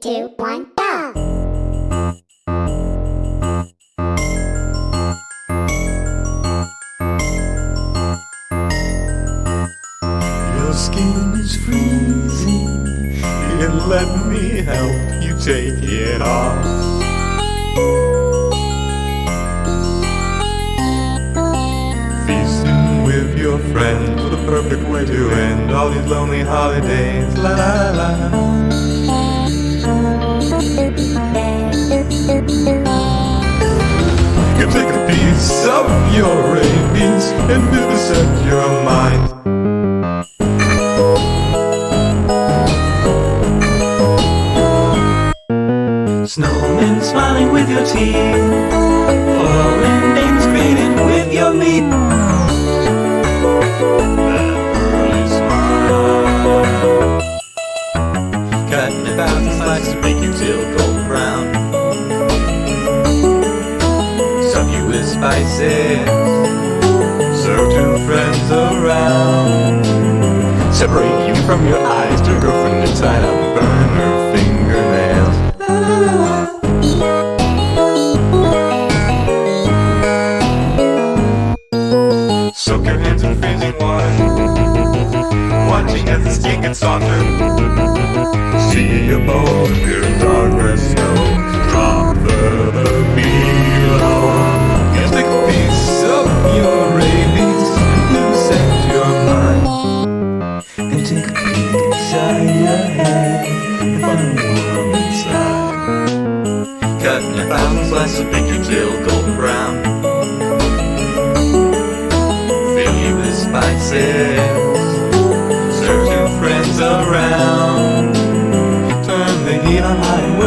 two, one, go! Your skin is freezing, let me help you take it off. Feasting with your friends, the perfect way to end all these lonely holidays. La la la. You take a piece of your rabies and vivisect your mind. Snowmen smiling with your teeth. Foreign names created with your meat. Cutting a thousand slices to make you till golden spices. Serve two friends around. Separate you from your eyes to your girlfriend inside out. Burn her fingernails. Soak your hands in freezing water Watching as the skin gets softer See your bones inside Cutting a thousand slices, make your tail golden brown fill you with spices. Serve two friends around. Turn the heat on high and